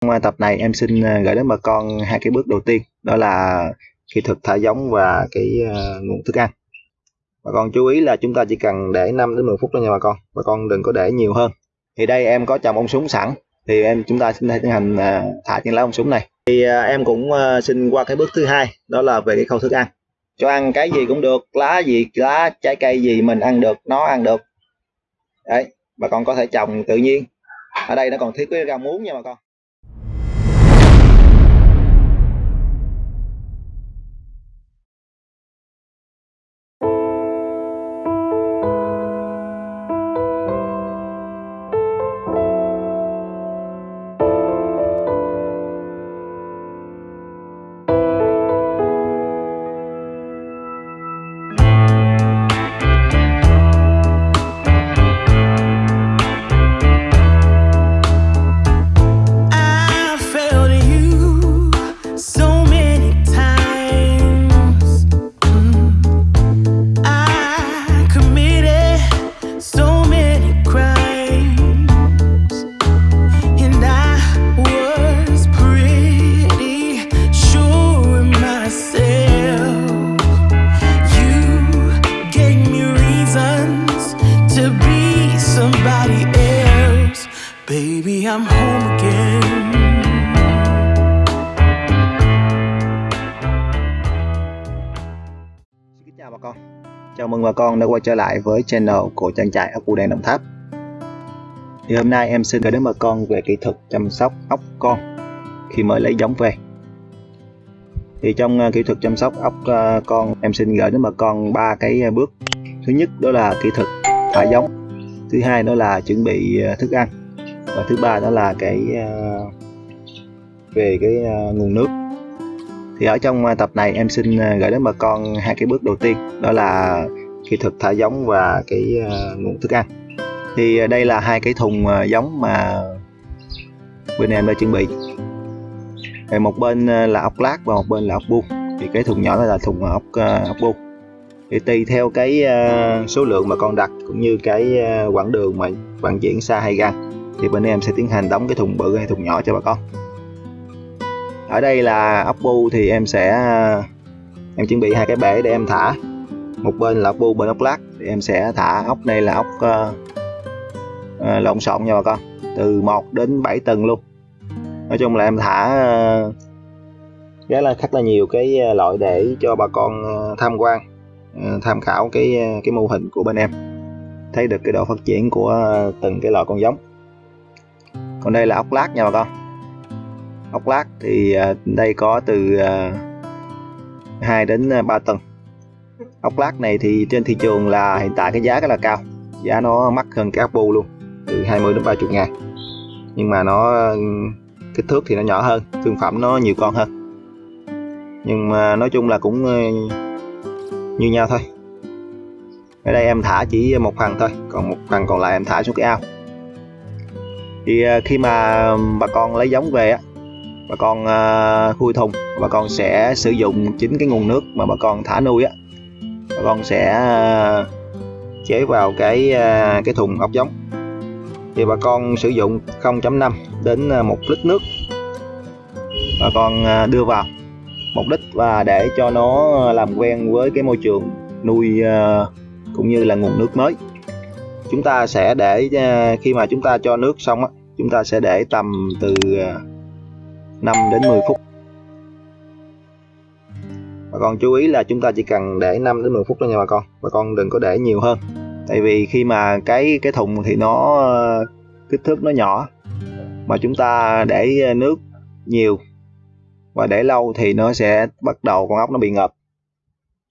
Trong tập này em xin ờ, gửi đến bà con hai cái bước đầu tiên đó là kỹ thuật thả giống và cái ờ, nguồn thức ăn. Bà con chú ý là chúng ta chỉ cần để 5 đến 10 phút thôi nha bà con. Bà con đừng có để nhiều hơn. Thì đây em có trồng ong súng sẵn thì em chúng ta sẽ tiến hành ờ, thả trên lá ong súng này. Thì em cũng xin qua cái bước thứ hai đó là về cái khâu thức ăn. Cho ăn cái gì cũng được, lá gì, lá trái cây gì mình ăn được, nó ăn được. Đấy, bà con có thể trồng tự nhiên. Ở đây nó còn thiếu cái rau muống nha bà con. Chào bà con. Chào mừng bà con đã quay trở lại với channel của trang trại ốc bươu đen Đồng Tháp. Thì hôm nay em xin gửi đến bà con về kỹ thuật chăm sóc ốc con khi mới lấy giống về. Thì trong ờ, kỹ thuật chăm sóc ốc ờ, con, em xin gửi đến bà con ba cái ờ, bước. Thứ nhất đó là kỹ thuật thả giống. Thứ hai đó là chuẩn bị thức ăn. Và thứ ba đó là cái về cái nguồn nước thì ở trong à, tập này em xin à, gửi đến bà con hai cái bước đầu tiên, đó là kỹ thuật thả giống và cái à, nguồn thức ăn. Thì đây là hai cái thùng giống mà bên em đã chuẩn bị. Thì một bên là ốc lát và một bên là ốc buông. Thì cái thùng nhỏ này là thùng ốc ốc buông. Thì tùy theo cái số lượng mà con đặt cũng như cái quãng đường mà vận chuyển xa hay gần thì bên em sẽ tiến hành đóng cái thùng bự hay thùng nhỏ cho bà con ở đây là ốc bu thì em sẽ em chuẩn bị hai cái bể để em thả. Một bên là ốc bu bên ốc lát thì em sẽ thả ốc này là ốc uh, uh, lộn xộn nha bà con. Từ 1 đến 7 tầng luôn. Nói chung là em thả ờ, uh, rất là khá là nhiều cái loại để cho bà con tham quan uh, tham khảo cái cái mô hình của bên em. Thấy được cái độ phát triển của từng cái loại con giống. Còn đây là ốc lát nha bà con ốc lát thì à, đây có từ à, 2 đến à, 3 tầng. Ốc lát này thì trên thị trường là hiện tại cái giá rất là cao. Giá nó mắc hơn cái ốc bu luôn, từ 20 đến 30 ngàn. Nhưng mà nó kích thước thì nó nhỏ hơn, thương phẩm nó nhiều con hơn. Nhưng mà nói chung là cũng như nhau thôi. Ở đây em thả chỉ một phần thôi, còn một phần còn lại em thả xuống cái ao. Thì khi mà bà con lấy giống về á bà con uh, khui thùng. Bà con sẽ sử dụng chính cái nguồn nước mà bà con thả nuôi á. Bà con sẽ uh, chế vào cái uh, cái thùng ốc giống. Thì bà con sử dụng 0.5 đến 1 lít nước. Bà con đưa vào mục đích và để cho nó làm quen với cái môi trường nuôi cũng như là nguồn nước mới. Chúng ta sẽ để khi mà chúng ta cho nước xong á chúng ta sẽ để tầm từ 5 đến 10 phút. Bà con chú ý là chúng ta chỉ cần để 5 đến 10 phút thôi nha bà con. Bà con đừng có để nhiều hơn. Tại vì khi mà cái cái thùng thì nó kích thước nó nhỏ mà chúng ta để nước nhiều và để lâu thì nó sẽ bắt đầu con ốc nó bị ngập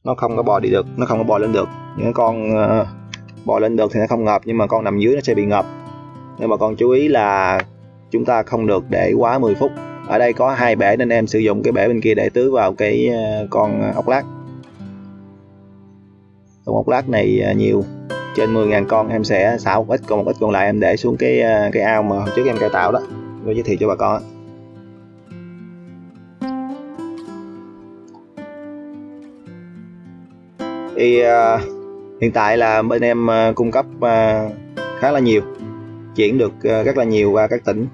nó không có bò đi được nó không có bò lên được. Những con uh, bò lên được thì nó không ngập nhưng mà con nằm dưới nó sẽ bị ngập nên bà con chú ý là chúng ta không được để quá 10 phút ở đây có hai bể nên em sử dụng cái bể bên kia để tưới vào cái ờ, con ốc lát. Con ốc lát này ờ, nhiều. Trên 10.000 con em sẽ xả một ít còn một ít còn lại em để xuống cái ờ, cái ao mà hôm trước em cải tạo đó. Tôi giới thiệu cho bà con thì uh, hiện tại là bên em uh, cung cấp uh, khá là nhiều chuyển được uh, rất là nhiều qua các tỉnh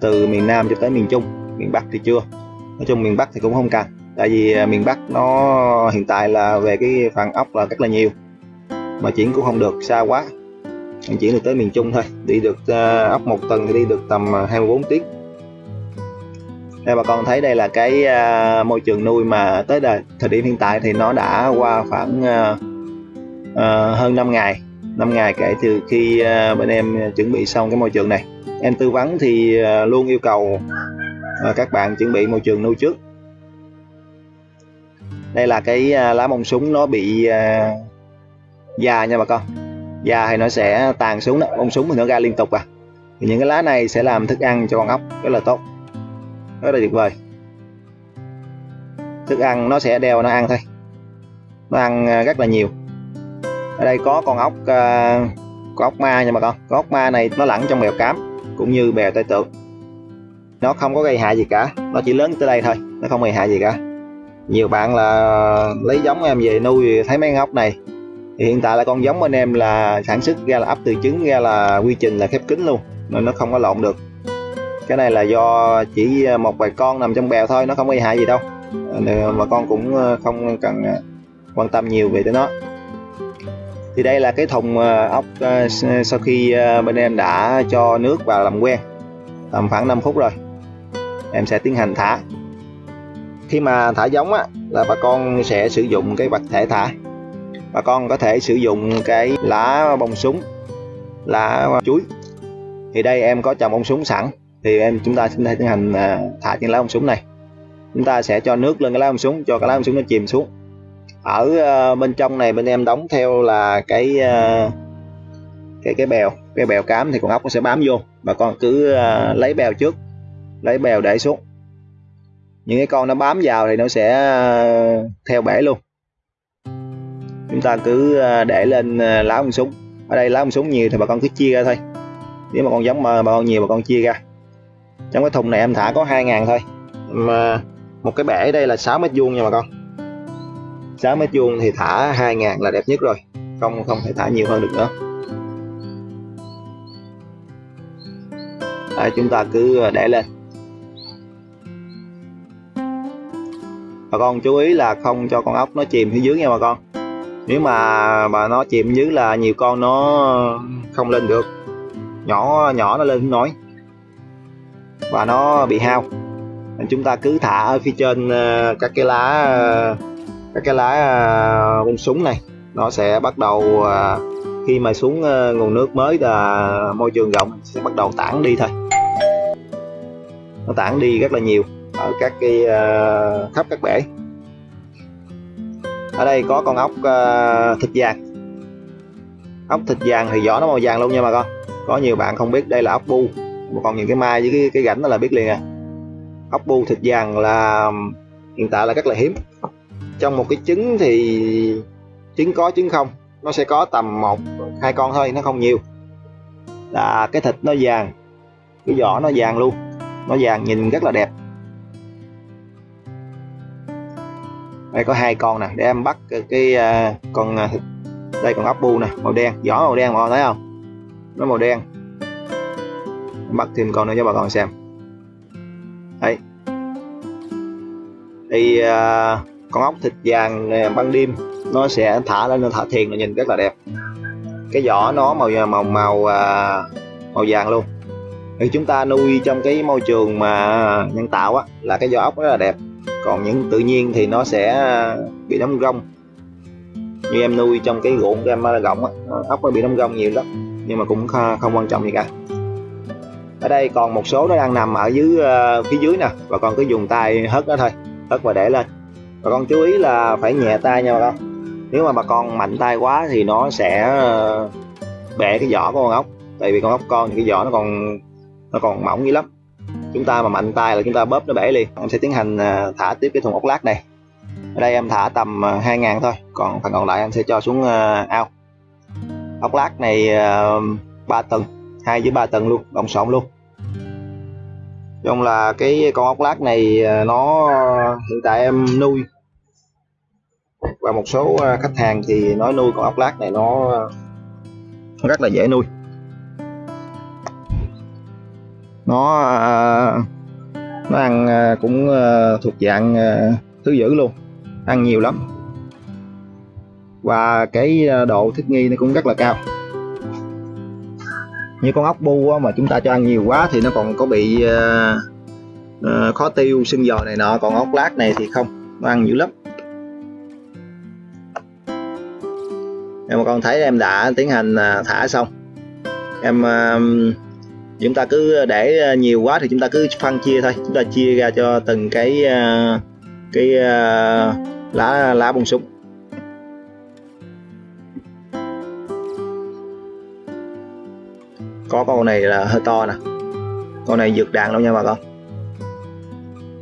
từ miền Nam cho tới miền Trung miền Bắc thì chưa. Nói chung miền Bắc thì cũng không cần tại vì à, miền Bắc nó hiện tại là về cái phần ốc là rất là nhiều mà chuyển cũng không được xa quá. Mình chuyển được tới miền Trung thôi đi được uh, ốc một tuần thì đi được tầm à, 24 tiếng. Đây bà con thấy đây là cái uh, môi trường nuôi mà tới đời, thời điểm hiện tại thì nó đã qua khoảng uh, uh, hơn 5 ngày 5 ngày kể từ khi uh, bên em chuẩn bị xong cái môi trường này. Em tư vấn thì uh, luôn yêu cầu à, các bạn chuẩn bị môi trường nuôi trước. Đây là cái à, lá bông súng nó bị à, già nha bà con. Già thì nó sẽ tàn xuống đó bông súng thì nó ra liên tục à. Thì những cái lá này sẽ làm thức ăn cho con ốc rất là tốt. Rất là tuyệt vời. Thức ăn nó sẽ đeo nó ăn thôi. Nó ăn à, rất là nhiều. Ở đây có con ốc uh, con ốc ma nha bà con. Con ốc ma này nó lẫn trong bèo cám cũng như bèo tay tượng nó không có gây hại gì cả. Nó chỉ lớn tới đây thôi. Nó không gây hại gì cả. Nhiều bạn là lấy giống em về nuôi, thấy mấy con ốc này. Thì hiện tại là con giống bên em là sản xuất ra là ấp từ trứng ra là quy trình là khép kín luôn, nên nó không có lộn được. Cái này là do chỉ một vài con nằm trong bèo thôi, nó không gây hại gì đâu. Ờ, mà con cũng ờ, không cần ờ, quan tâm nhiều về tới nó. Thì đây là cái thùng ốc sau khi bên em đã cho nước vào làm quen, tầm khoảng 5 phút rồi em sẽ tiến hành thả. Khi mà thả giống á, là bà con sẽ sử dụng cái vật thể thả. Bà con có thể sử dụng cái lá bông súng, lá chuối. Thì đây em có trồng bông súng sẵn. Thì em, chúng ta sẽ tiến hành à, thả trên lá bông súng này. Chúng ta sẽ cho nước lên cái lá bông súng, cho cái lá bông súng nó chìm xuống. Ở à, bên trong này bên em đóng theo là cái à, cái cái bèo. Cái bèo cám thì con ốc nó sẽ bám vô. Bà con cứ lấy bèo trước lấy bèo để xuống. Những cái con nó bám vào thì nó sẽ ờ, theo bể luôn. Chúng ta cứ ờ, để lên ờ, lá ông súng. Ở đây lá ông súng nhiều thì bà con cứ chia ra thôi. Nếu mà con giống mà bà con nhiều bà con chia ra. Trong cái thùng này em thả có 2 ngàn thôi. Mà một cái bể đây là 6 mét vuông nha bà con. 6 mét vuông thì thả 2 ngàn là đẹp nhất rồi. Không không thể thả nhiều hơn được nữa. Đấy, chúng ta cứ để lên. Bà con chú ý là không cho con ốc nó chìm phía dưới nha bà con. Nếu mà mà nó chìm dưới là nhiều con nó không lên được. Nhỏ nhỏ nó lên không nổi. Và nó bị hao. Nên chúng ta cứ thả ở phía trên ờ, các cái lá, các cái lá ờ, bông súng này. Nó sẽ bắt đầu ờ, khi mà xuống nguồn nước mới là môi trường rộng, sẽ bắt đầu tản đi thôi. Nó tản đi rất là nhiều ở các cái ờ, khắp các bể. Ở đây có con ốc uh, thịt vàng. Ốc thịt vàng thì vỏ nó màu vàng luôn nha bà con. Có nhiều bạn không biết đây là ốc bu. Mà còn những cái mai với cái, cái gảnh đó là biết liền à. Ốc bu thịt vàng là hiện tại là rất là hiếm. Trong một cái trứng thì trứng có trứng không nó sẽ có tầm một hai con thôi nó không nhiều. Là cái thịt nó vàng cái vỏ nó vàng luôn. Nó vàng nhìn rất là đẹp. Đây có hai con nè để em bắt cái, cái uh, con uh, đây con ốc bu nè màu đen vỏ màu đen mọi người thấy không? Nó màu đen. Bắt thêm con nữa cho bà con xem. Đấy thì uh, con ốc thịt vàng ban đêm nó sẽ thả lên nó thả thiền là nhìn rất là đẹp. Cái vỏ nó màu à, màu màu uh, màu vàng luôn. Thì chúng ta nuôi trong cái môi trường mà nhân tạo á là cái vỏ ốc rất là đẹp còn những tự nhiên thì nó sẽ à, bị đóng rong. Như em nuôi trong cái ruộng của em gọng rộng á ốc nó bị đóng rong nhiều lắm, nhưng mà cũng không quan trọng gì cả. Ở đây còn một số nó đang nằm ở dưới à, phía dưới nè, và con cứ dùng tay hất nó thôi, hất và để lên. Và con chú ý là phải nhẹ tay nha bà con. Nếu mà bà con mạnh tay quá thì nó sẽ à, bẻ cái vỏ của con ốc. Tại vì con ốc con thì cái vỏ nó còn nó còn mỏng dữ lắm chúng ta mà mạnh tay là chúng ta bóp nó bể liền. Em sẽ tiến hành à, thả tiếp cái thùng ốc lát này. Ở đây em thả tầm à, 2.000 thôi, còn phần còn lại em sẽ cho xuống à, ao. Ốc lát này 3 tầng, hai với ba tầng luôn đồng sộn luôn. Chung là cái con ốc lát này nó hiện tại em nuôi và một số khách hàng thì nói nuôi con ốc lát này nó rất là dễ nuôi. Nó à, nó ăn à, cũng à, thuộc dạng thứ dữ luôn. Ăn nhiều lắm. Và cái độ thích nghi nó cũng rất là cao. Như con ốc bu mà chúng ta cho ăn nhiều quá thì nó còn có bị khó tiêu sưng giò này nọ. Còn ốc lát này thì không. Nó ăn dữ lắm. Em con thấy em đã tiến hành thả xong, em chúng ta cứ ờ, để ờ, nhiều quá thì chúng ta cứ phân chia thôi. Chúng ta chia ra cho từng cái ờ, cái lá lá bông súng. Có con này là hơi to nè. Con này dược đạn đâu nha bà con.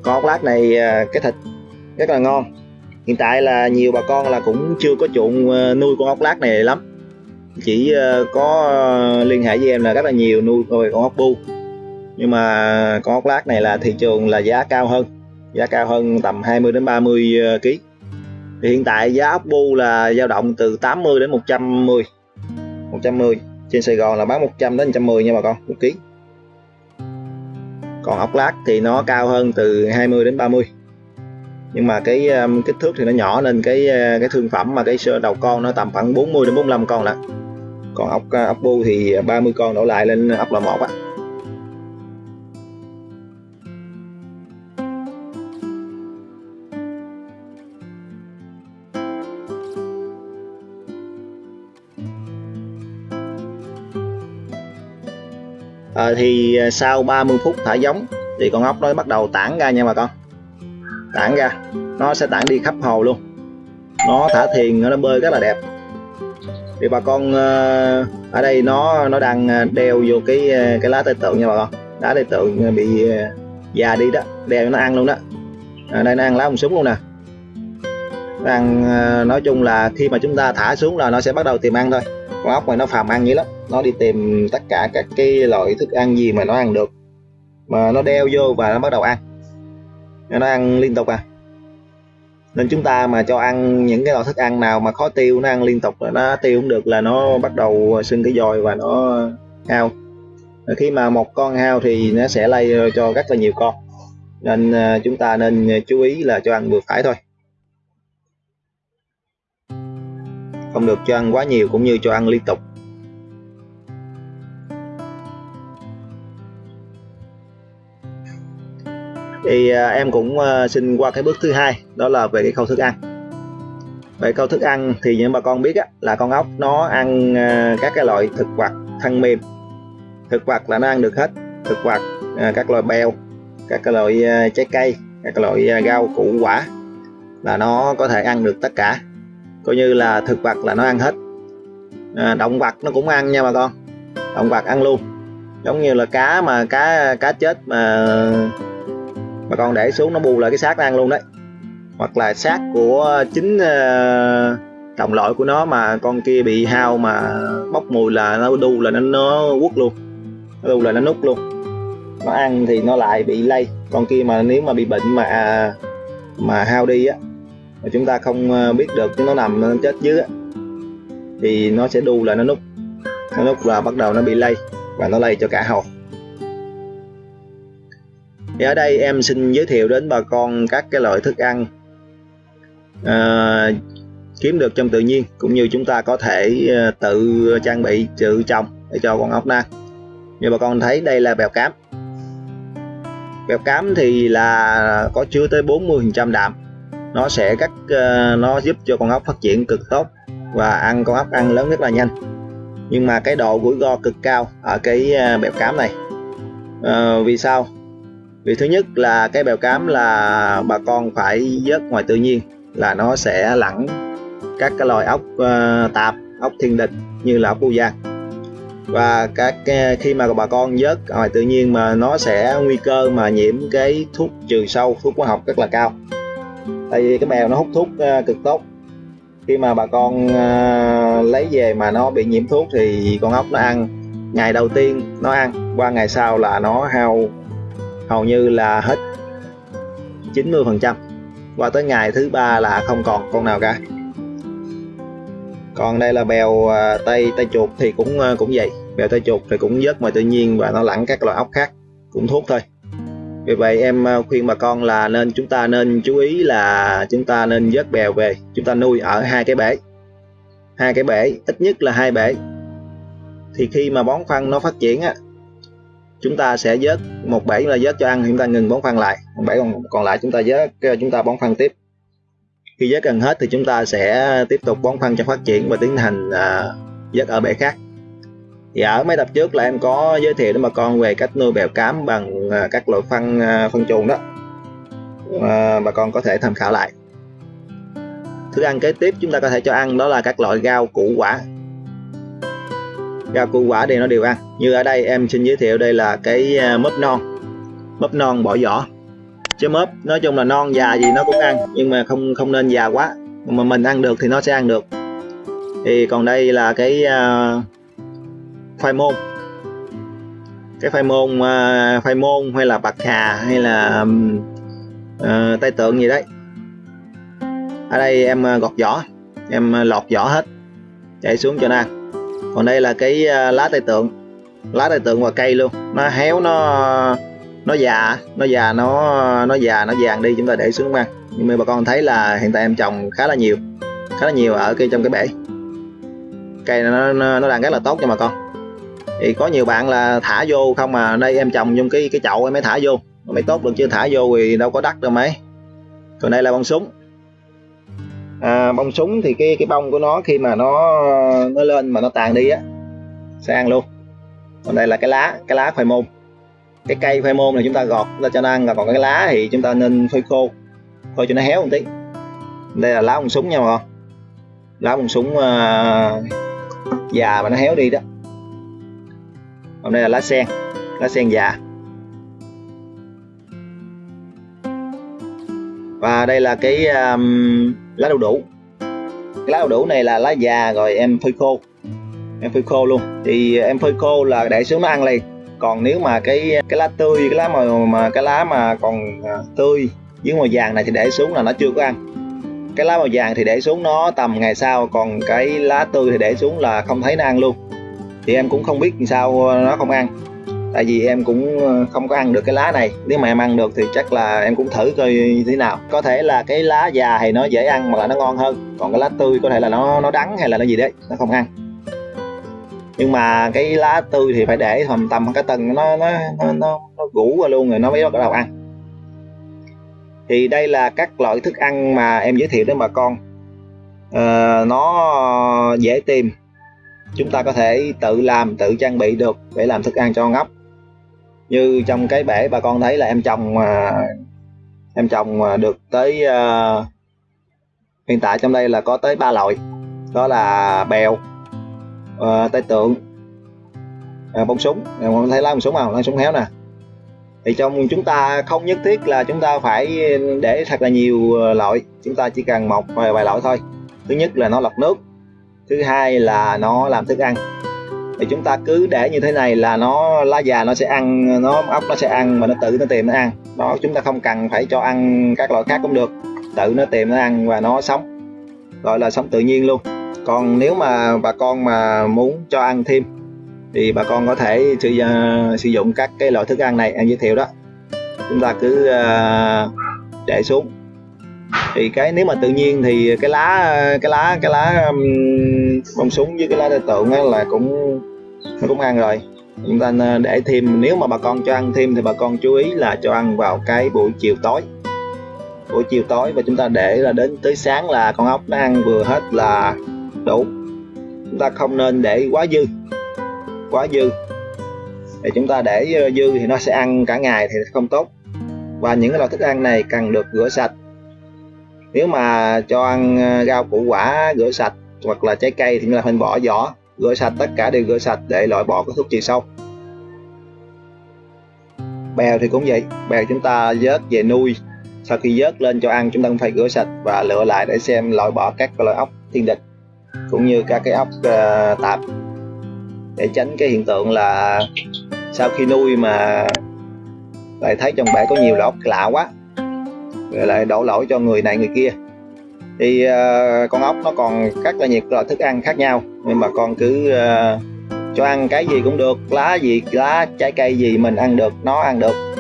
Con ốc lát này cái thịt rất là ngon. Hiện tại là nhiều bà con là cũng chưa có chuộng nuôi con ốc lát này lắm chỉ ờ, có ờ, liên hệ với em là rất là nhiều, nuôi con ốc bu. Nhưng mà con ốc lát này là thị trường là giá cao hơn, giá cao hơn tầm 20 đến 30 ờ, kg thì hiện tại giá ốc bu là dao động từ 80 đến 110 110 trên Sài Gòn là bán 100 đến 110 nha bà con, một ký. Còn ốc lát thì nó cao hơn từ 20 đến 30 nhưng mà cái kích thước thì nó nhỏ nên cái cái thương phẩm mà cái đầu con nó tầm khoảng 40 đến 45 con lận còn ốc à, ốc bu thì 30 con đổ lại lên ốc lò một á. Ờ, à, thì sau 30 phút thả giống thì con ốc nó bắt đầu tản ra nha bà con. Tản ra nó sẽ tản đi khắp hồ luôn. Nó thả thiền nó bơi rất là đẹp thì bà con ờ, ở đây nó nó đang ờ, đeo vô cái ờ, cái lá tây tượng nha bà con. Lá tây tượng bị già đi đó, đeo nó ăn luôn đó. Ở đây nó ăn lá hồng súng luôn nè. Rằng nói chung là khi mà chúng ta thả xuống là nó sẽ bắt đầu tìm ăn thôi. Con ốc này nó phàm ăn dữ lắm. Nó đi tìm tất cả các cái loại thức ăn gì mà nó ăn được. Mà nó đeo vô và nó bắt đầu ăn. Nó ăn liên tục à nên chúng ta mà cho ăn những cái loại thức ăn nào mà khó tiêu, nó ăn liên tục là nó tiêu không được là nó bắt đầu sưng cái dòi và nó hao. Khi mà một con hao thì nó sẽ lây cho rất là nhiều con. Nên à, chúng ta nên chú ý là cho ăn vừa phải thôi. Không được cho ăn quá nhiều cũng như cho ăn liên tục. Thì à, em cũng à, xin qua cái bước thứ hai đó là về cái khâu thức ăn. Về khâu thức ăn thì những bà con biết á, là con ốc nó ăn à, các cái loại thực vật thân mềm. Thực vật là nó ăn được hết thực vật các loại bèo các cái loại trái cây các loại rau củ quả là nó có thể ăn được tất cả. Coi như là thực vật là nó ăn hết. À, động vật nó cũng ăn nha bà con. Động vật ăn luôn. Giống như là cá mà cá cá chết mà mà con để xuống nó bù lại cái xác nó ăn luôn đấy. Hoặc là xác của chính uh, đồng loại của nó mà con kia bị hao mà bốc mùi là nó đu là nó nó quất luôn. Nó đu là nó nút luôn. Nó ăn thì nó lại bị lây. Con kia mà nếu mà bị bệnh mà à, mà hao đi á mà chúng ta không ờ, biết được nó nằm nó chết dưới á thì nó sẽ đu là nó nút. Nó nút là bắt đầu nó bị lây và nó lây cho cả hồ thì ở đây em xin giới thiệu đến bà con các cái loại thức ăn à, kiếm được trong tự nhiên cũng như chúng ta có thể ờ, tự trang bị tự trồng để cho con ốc ăn như bà con thấy đây là bèo cám. Bèo cám thì là có chứa tới 40% đạm. Nó sẽ cắt ờ, nó giúp cho con ốc phát triển cực tốt và ăn con ốc ăn lớn rất là nhanh. Nhưng mà cái độ rủi ro cực cao ở cái ờ, bèo cám này. À, vì sao? Vì thứ nhất là cái bèo cám là bà con phải vớt ngoài tự nhiên là nó sẽ lẳng các cái loài ốc uh, tạp ốc thiên địch như là ốc bu giang và các khi mà bà con vớt ngoài tự nhiên mà nó sẽ nguy cơ mà nhiễm cái thuốc trừ sâu thuốc hóa học rất là cao. Tại vì cái bèo nó hút thuốc uh, cực tốt. Khi mà bà con uh, lấy về mà nó bị nhiễm thuốc thì con ốc nó ăn. Ngày đầu tiên nó ăn qua ngày sau là nó hao hầu như là hết 90 phần trăm. Qua tới ngày thứ ba là không còn con nào cả. Còn đây là bèo à, tay tay chuột thì cũng à, cũng vậy. Bèo tay chuột thì cũng vớt ngoài tự nhiên và nó lặn các loại ốc khác, cũng thuốc thôi. Vì vậy em à, khuyên bà con là nên chúng ta nên chú ý là chúng ta nên vớt bèo về. Chúng ta nuôi ở hai cái bể. Hai cái bể, ít nhất là hai bể. Thì khi mà bón phân nó phát triển á chúng ta sẽ vớt một bể là vớt cho ăn chúng ta ngừng bón phân lại. Một bể còn còn lại chúng ta vớt chúng ta bón phân tiếp. Khi vớt gần hết thì chúng ta sẽ tiếp tục bón phân cho phát triển và tiến hành à, vớt ở bể khác. Thì ở mấy tập trước là em có giới thiệu đến bà con về cách nuôi bèo cám bằng à, các loại phân à, phân chuồng đó. À, bà con có thể tham khảo lại. Thức ăn kế tiếp chúng ta có thể cho ăn đó là các loại rau củ quả rau củ quả thì nó đều ăn. Như ở đây em xin giới thiệu đây là cái à, mướp non. Mướp non bỏ vỏ chứ mướp nói chung là non già gì nó cũng ăn nhưng mà không không nên già quá. Mà mình ăn được thì nó sẽ ăn được. Thì còn đây là cái uh, khoai môn. Cái khoai môn uh, khoai môn hay là bạc hà hay là uh, tay tượng gì đấy. Ở đây em gọt vỏ em lọt vỏ hết. Chạy xuống cho nó ăn còn đây là cái à, lá tay tượng. Lá tay tượng và cây luôn. Nó héo nó nó già. Nó già nó nó già nó vàng đi chúng ta để xuống mang. Nhưng mà bà con thấy là hiện tại em trồng khá là nhiều. Khá là nhiều ở cây trong cái bể. Cây nó, nó, nó đang rất là tốt cho bà con. Thì có nhiều bạn là thả vô không mà đây em trồng trong cái cái chậu em mới thả vô. Mới tốt được chứ thả vô thì đâu có đắt đâu mấy còn đây là bông súng à, bông súng thì cái cái bông của nó khi mà nó nó lên mà nó tàn đi á sẽ ăn luôn. Còn đây là cái lá cái lá khoai môn. Cái cây khoai môn này chúng ta gọt chúng ta cho nó ăn. Còn cái lá thì chúng ta nên phơi khô phơi cho nó héo một tí. Đây là lá bông súng nha mọi con lá bông súng uh, già mà nó héo đi đó. Còn đây là lá sen lá sen già. Và đây là cái um, lá đu đủ. Cái lá đu đủ này là lá già rồi, em phơi khô. Em phơi khô luôn. Thì em phơi khô là để xuống nó ăn liền. Còn nếu mà cái cái lá tươi, cái lá mà mà cái lá mà còn à, tươi dưới màu vàng này thì để xuống là nó chưa có ăn. Cái lá màu vàng thì để xuống nó tầm ngày sau, còn cái lá tươi thì để xuống là không thấy nó ăn luôn. Thì em cũng không biết làm sao nó không ăn tại vì em cũng ờ, không có ăn được cái lá này. Nếu mà em ăn được thì chắc là em cũng thử coi như thế nào. Có thể là cái lá già thì nó dễ ăn mà là nó ngon hơn. Còn cái lá tươi có thể là nó nó đắng hay là nó gì đấy nó không ăn. Nhưng mà cái lá tươi thì phải để tầm tầm cái tầng nó nó nó nó, nó gũ qua luôn rồi nó mới bắt đầu ăn. Thì đây là các loại thức ăn mà em giới thiệu đến bà con. Uh, nó dễ tìm. Chúng ta có thể tự làm tự trang bị được để làm thức ăn cho ngốc như trong cái bể bà con thấy là em trồng mà em trồng à, được tới uh, hiện tại trong đây là có tới ba loại. Đó là bèo à, uh, tay tượng uh, bông súng. Em thấy lá bông súng không? Lá súng héo nè. Thì trong chúng ta không nhất thiết là chúng ta phải để thật là nhiều loại. Chúng ta chỉ cần một vài, vài loại thôi. Thứ nhất là nó lọc nước thứ hai là nó làm thức ăn thì chúng ta cứ để như thế này là nó lá già nó sẽ ăn nó ốc nó sẽ ăn mà nó tự nó tìm nó ăn. Đó chúng ta không cần phải cho ăn các loại khác cũng được. Tự nó tìm nó ăn và nó sống gọi là sống tự nhiên luôn. Còn nếu mà bà con mà muốn cho ăn thêm thì bà con có thể sử, uh, sử dụng các cái loại thức ăn này. Em giới thiệu đó. Chúng ta cứ uh, để xuống. Thì cái nếu mà tự nhiên thì cái lá cái lá cái lá um, bông súng với cái lá tượng á là cũng nó cũng ăn rồi. Chúng ta để thêm, nếu mà bà con cho ăn thêm thì bà con chú ý là cho ăn vào cái buổi chiều tối. Buổi chiều tối và chúng ta để là đến tới sáng là con ốc nó ăn vừa hết là đủ. Chúng ta không nên để quá dư. Quá dư. Thì chúng ta để ờ, dư thì nó sẽ ăn cả ngày thì không tốt. Và những loại thức ăn này cần được rửa sạch. Nếu mà cho ăn ờ, rau củ quả rửa sạch hoặc là trái cây thì chúng ta phải bỏ vỏ rửa sạch tất cả đều rửa sạch để loại bỏ các thuốc trừ sâu. Bèo thì cũng vậy bèo chúng ta vớt về nuôi. Sau khi vớt lên cho ăn chúng ta cũng phải rửa sạch và lựa lại để xem loại bỏ các loại ốc thiên địch cũng như các cái ốc uh, tạp. Để tránh cái hiện tượng là sau khi nuôi mà lại thấy trong bể có nhiều loại ốc lạ quá rồi lại đổ lỗi cho người này người kia thì uh, con ốc nó còn rất là nhiều loại thức ăn khác nhau. Nhưng mà con cứ uh, cho ăn cái gì cũng được lá gì lá trái cây gì mình ăn được nó ăn được.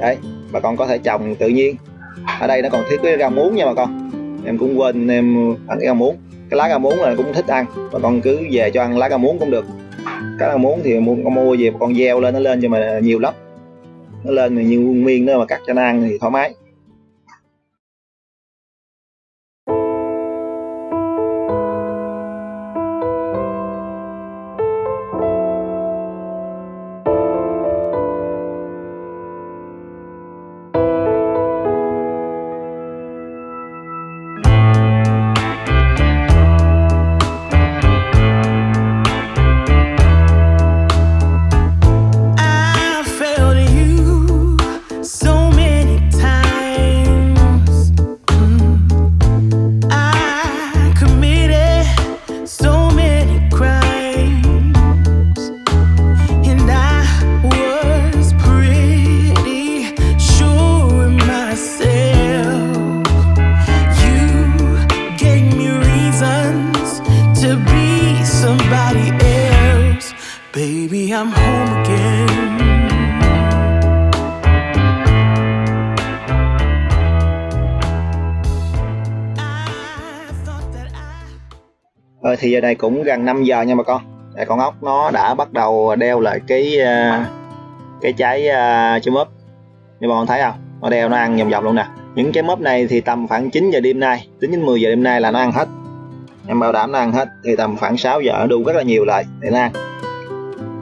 Đấy bà con có thể trồng tự nhiên. Ở đây nó còn thiết cái rau muống nha bà con. Em cũng quên em ăn cái rau muống. Cái lá rau muống là cũng thích ăn bà con cứ về cho ăn lá rau muống cũng được. Cái rau muống thì mua con mua về con gieo lên nó lên cho mà nhiều lắm. Nó lên thì như nguyên miên nữa mà cắt cho nó ăn thì thoải mái. Giờ cũng gần 5 giờ nha bà con. Đây, con ốc nó đã bắt đầu đeo lại cái à, cái trái uh, trái mớp. Như bà con thấy không? Nó đeo nó ăn vòng vòng luôn nè. Những trái mớp này thì tầm khoảng 9 giờ đêm nay tính đến 10 giờ đêm nay là nó ăn hết. Em bảo đảm nó ăn hết thì tầm khoảng 6 giờ nó đu rất là nhiều lại để nó ăn.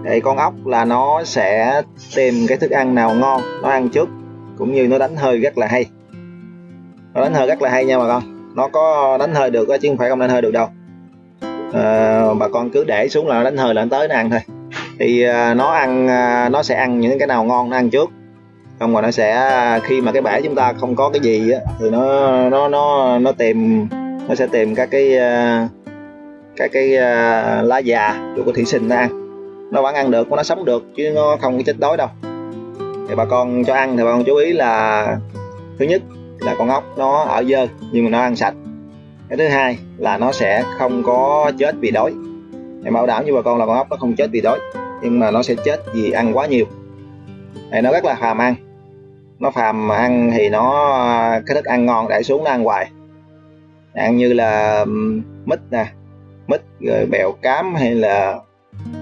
Thì con ốc là nó sẽ tìm cái thức ăn nào ngon nó ăn trước cũng như nó đánh hơi rất là hay. Nó đánh hơi rất là hay nha bà con. Nó có đánh hơi được chứ không phải không đánh hơi được đâu. Ờ, bà con cứ để xuống là đánh hơi là nó tới nó ăn thôi. Thì à, nó ăn à, nó sẽ ăn những cái nào ngon nó ăn trước. Không rồi nó sẽ khi mà cái bể chúng ta không có cái gì á, thì nó nó nó nó tìm nó sẽ tìm các cái các cái lá già của thủy sinh nó ăn. Nó vẫn ăn được nó sống được chứ nó không có chết đói đâu. Thì bà con cho ăn thì bà con chú ý là thứ nhất là con ốc nó ở dơ nhưng mà nó ăn sạch cái thứ hai là nó sẽ không có chết vì đói. Em bảo đảm với bà con là con ốc nó không chết vì đói, nhưng mà nó sẽ chết vì ăn quá nhiều. Thì nó rất là phàm ăn. Nó phàm ăn thì nó, cái thức ăn ngon để xuống nó ăn hoài. Ăn như là mít nè, mít, rồi bèo cám hay là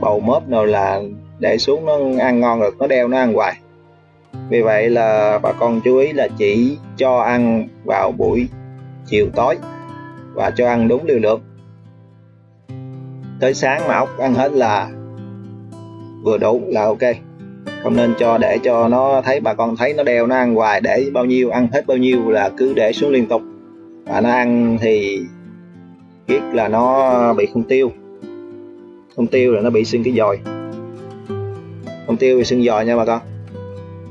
bầu mớp nào là để xuống nó ăn ngon được nó đeo nó ăn hoài. Vì vậy là bà con chú ý là chỉ cho ăn vào buổi chiều tối và cho ăn đúng liều lượng. Tới sáng mà ốc ăn hết là vừa đủ là ok. Không nên cho để cho nó thấy, bà con thấy nó đeo nó ăn hoài để bao nhiêu, ăn hết bao nhiêu là cứ để xuống liên tục. Và nó ăn thì biết là nó bị không tiêu. Không tiêu là nó bị sưng cái dòi. Không tiêu thì sưng dòi nha bà con.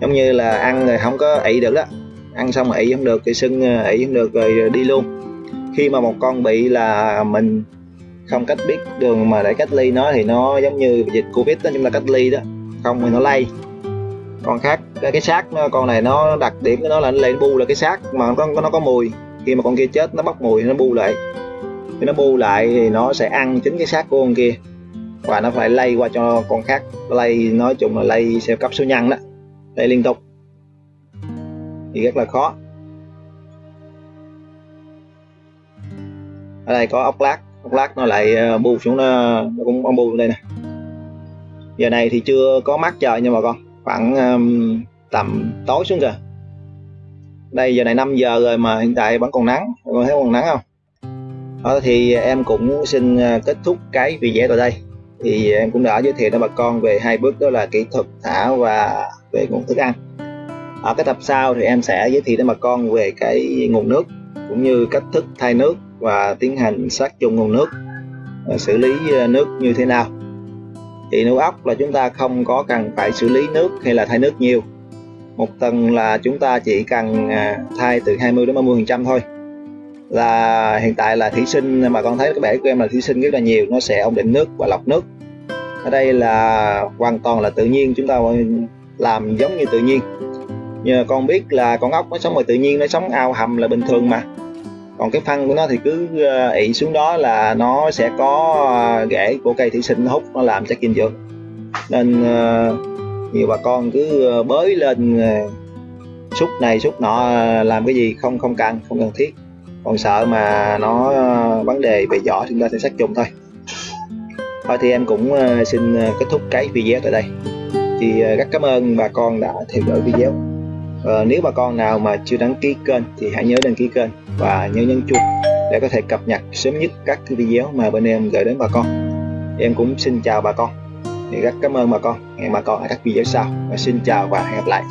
Giống như là ăn rồi không có ị được đó ăn xong mà ị không được thì sưng ờ, ị không được rồi đi luôn khi mà một con bị là mình không cách biết đường mà để cách ly nó thì nó giống như dịch covid đó chúng ta cách ly đó không thì nó lây. Con khác cái, cái xác nó, con này nó đặc điểm của nó là nó lên bu là cái xác mà nó có nó có mùi. Khi mà con kia chết nó bốc mùi nó bu lại. Khi nó bu lại thì nó sẽ ăn chính cái xác của con kia. Và nó phải lây qua cho con khác. Lây nói chung là lây theo cấp số nhân đó. Lây liên tục. Thì rất là khó. Ở đây có ốc lát ốc lát nó lại ờ, bu xuống nó, nó cũng ông bu xuống đây nè. Giờ này thì chưa có mát trời nha bà con khoảng um, tầm tối xuống kìa. Đây giờ này 5 giờ rồi mà hiện tại vẫn còn nắng mọi người thấy còn nắng không? Đó thì em cũng xin ờ, kết thúc cái video tại đây. Thì em cũng đã giới thiệu cho bà con về hai bước đó là kỹ thuật thả và về nguồn thức ăn. Ở cái tập sau thì em sẽ giới thiệu đến bà con về cái nguồn nước cũng như cách thức thay nước và tiến hành sát trùng nguồn nước à, xử lý à, nước như thế nào. Thì nuôi ốc là chúng ta không có cần phải xử lý nước hay là thay nước nhiều. Một tuần là chúng ta chỉ cần à, thay từ 20 đến 30 phần trăm thôi. Là hiện tại là thủy sinh, mà con thấy các bể của em là thủy sinh rất là nhiều, nó sẽ ổn định nước và lọc nước. Ở đây là hoàn toàn là tự nhiên, chúng ta làm giống như tự nhiên. Nhờ con biết là con ốc nó sống ngoài tự nhiên, nó sống ao hầm là bình thường mà còn cái phân của nó thì cứ ờ, ị xuống đó là nó sẽ có ờ, rễ của cây thủy sinh nó hút nó làm chất dinh dưỡng nên ờ, nhiều bà con cứ bới lên xúc này xúc nọ làm cái gì không không cần không cần thiết. Còn sợ mà nó vấn đề về vỏ thì chúng ta sẽ sát trùng thôi. Thôi thì em cũng xin kết thúc cái video tại đây. Thì rất cảm ơn bà con đã theo dõi video. Uh, nếu bà con nào mà chưa đăng ký kênh thì hãy nhớ đăng ký kênh và nhớ nhấn chuông để có thể cập nhật sớm nhất các video mà bên em gửi đến bà con. Em cũng xin chào bà con. Thì rất cảm ơn bà con. Hẹn bà con ở các video sau. Và xin chào và hẹn gặp lại.